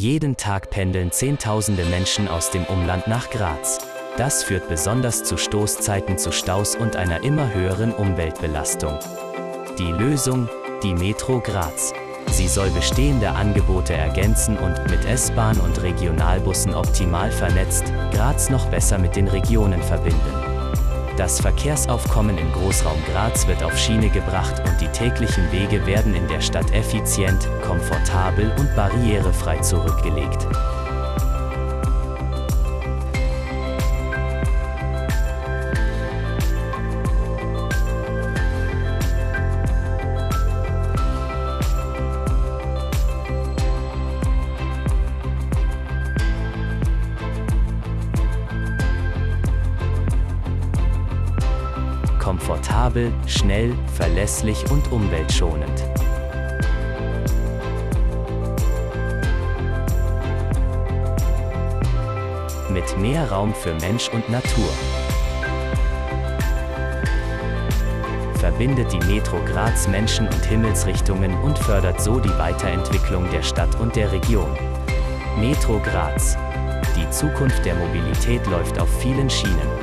Jeden Tag pendeln Zehntausende Menschen aus dem Umland nach Graz. Das führt besonders zu Stoßzeiten zu Staus und einer immer höheren Umweltbelastung. Die Lösung? Die Metro Graz. Sie soll bestehende Angebote ergänzen und mit S-Bahn und Regionalbussen optimal vernetzt, Graz noch besser mit den Regionen verbinden. Das Verkehrsaufkommen im Großraum Graz wird auf Schiene gebracht und die täglichen Wege werden in der Stadt effizient, komfortabel und barrierefrei zurückgelegt. Komfortabel, schnell, verlässlich und umweltschonend. Mit mehr Raum für Mensch und Natur. Verbindet die Metro Graz Menschen und Himmelsrichtungen und fördert so die Weiterentwicklung der Stadt und der Region. Metro Graz. Die Zukunft der Mobilität läuft auf vielen Schienen.